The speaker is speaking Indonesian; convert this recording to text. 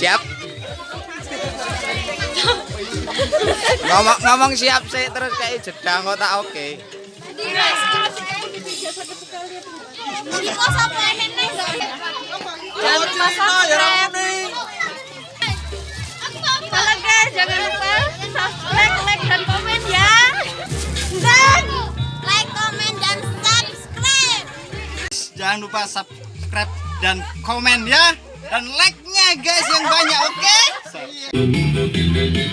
Siap. ngomong ngomong siap sih terus kayak jeda kok tak oke. Guys, jangan lupa dan komen ya. Dan. Jangan lupa subscribe dan komen ya. Dan like-nya guys oke?